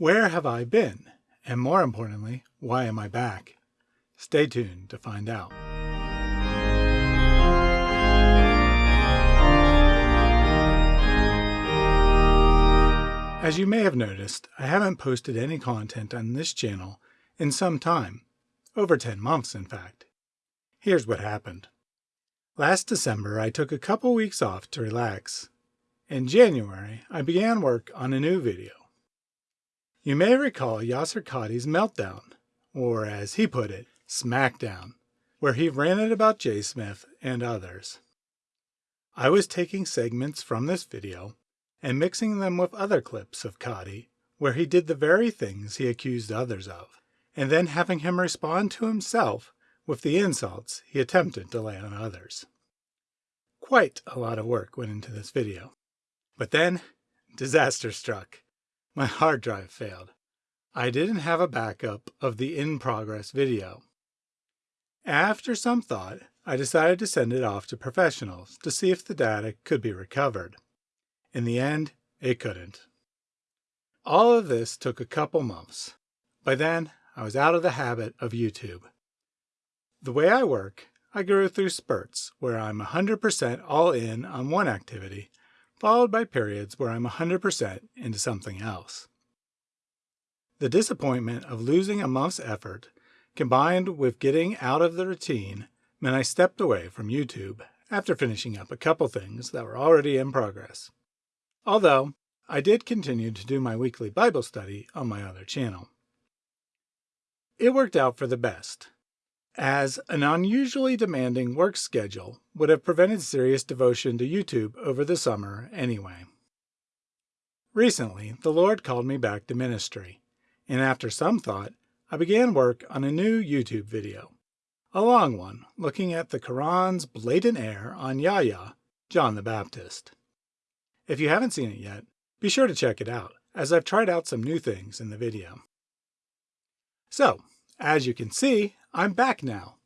Where have I been? And more importantly, why am I back? Stay tuned to find out. As you may have noticed, I haven't posted any content on this channel in some time, over 10 months in fact. Here's what happened. Last December I took a couple weeks off to relax. In January I began work on a new video. You may recall Yasir Qadhi's Meltdown, or as he put it, Smackdown, where he ranted about Jay Smith and others. I was taking segments from this video and mixing them with other clips of Qadhi where he did the very things he accused others of, and then having him respond to himself with the insults he attempted to lay on others. Quite a lot of work went into this video. But then, disaster struck. My hard drive failed. I didn't have a backup of the in-progress video. After some thought, I decided to send it off to professionals to see if the data could be recovered. In the end, it couldn't. All of this took a couple months. By then, I was out of the habit of YouTube. The way I work, I go through spurts where I'm 100% all in on one activity, followed by periods where I'm 100% into something else. The disappointment of losing a month's effort, combined with getting out of the routine, meant I stepped away from YouTube after finishing up a couple things that were already in progress although I did continue to do my weekly Bible study on my other channel. It worked out for the best, as an unusually demanding work schedule would have prevented serious devotion to YouTube over the summer anyway. Recently, the Lord called me back to ministry, and after some thought, I began work on a new YouTube video, a long one looking at the Quran's blatant error on Yahya, John the Baptist. If you haven't seen it yet, be sure to check it out, as I've tried out some new things in the video. So, as you can see, I'm back now,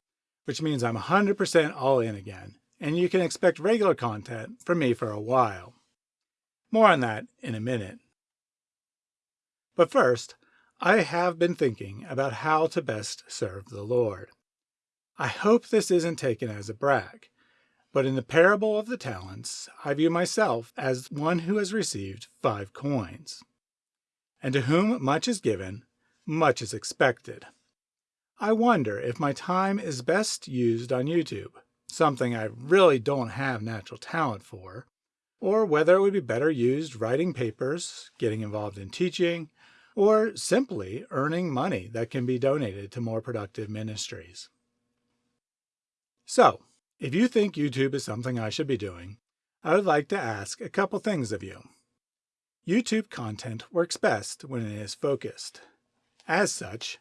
which means I'm 100% all in again, and you can expect regular content from me for a while. More on that in a minute. But first, I have been thinking about how to best serve the Lord. I hope this isn't taken as a brag, but in the parable of the talents, I view myself as one who has received five coins. And to whom much is given, much is expected. I wonder if my time is best used on YouTube, something I really don't have natural talent for, or whether it would be better used writing papers, getting involved in teaching, or simply earning money that can be donated to more productive ministries. So, if you think YouTube is something I should be doing, I would like to ask a couple things of you. YouTube content works best when it is focused. As such,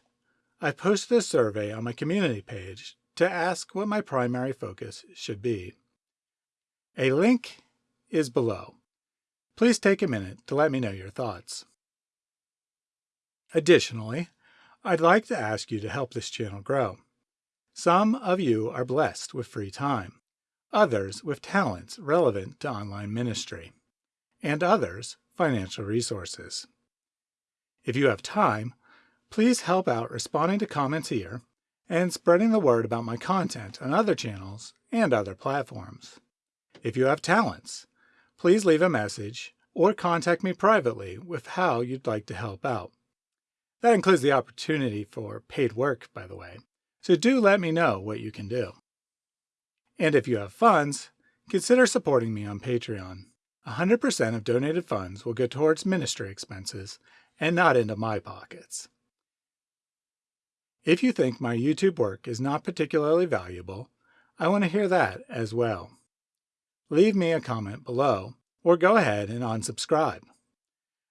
I've posted a survey on my community page to ask what my primary focus should be. A link is below. Please take a minute to let me know your thoughts. Additionally, I'd like to ask you to help this channel grow. Some of you are blessed with free time, others with talents relevant to online ministry, and others financial resources. If you have time, please help out responding to comments here and spreading the word about my content on other channels and other platforms. If you have talents, please leave a message or contact me privately with how you'd like to help out. That includes the opportunity for paid work, by the way. So do let me know what you can do. And if you have funds, consider supporting me on Patreon. 100% of donated funds will go towards ministry expenses and not into my pockets. If you think my YouTube work is not particularly valuable, I want to hear that as well. Leave me a comment below or go ahead and unsubscribe.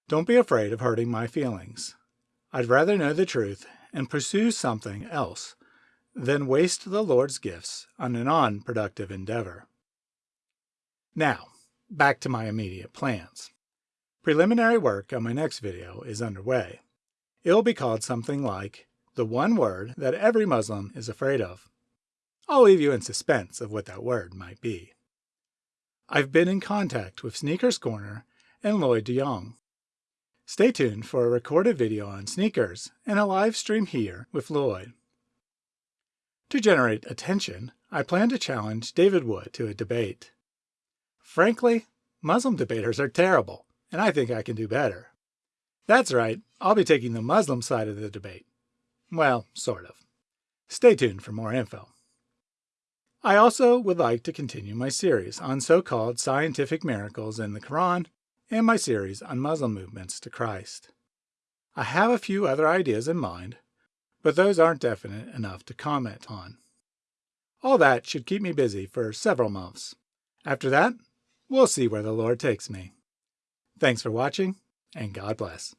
Don't be afraid of hurting my feelings. I'd rather know the truth and pursue something else than waste the Lord's gifts on an unproductive endeavor. Now, back to my immediate plans. Preliminary work on my next video is underway. It will be called something like the one word that every Muslim is afraid of. I'll leave you in suspense of what that word might be. I've been in contact with Sneakers Corner and Lloyd de Jong. Stay tuned for a recorded video on sneakers and a live stream here with Lloyd. To generate attention, I plan to challenge David Wood to a debate. Frankly, Muslim debaters are terrible, and I think I can do better. That's right, I'll be taking the Muslim side of the debate. Well, sort of. Stay tuned for more info. I also would like to continue my series on so-called scientific miracles in the Quran and my series on Muslim movements to Christ. I have a few other ideas in mind, but those aren't definite enough to comment on. All that should keep me busy for several months. After that, we'll see where the Lord takes me. Thanks for watching, and God bless.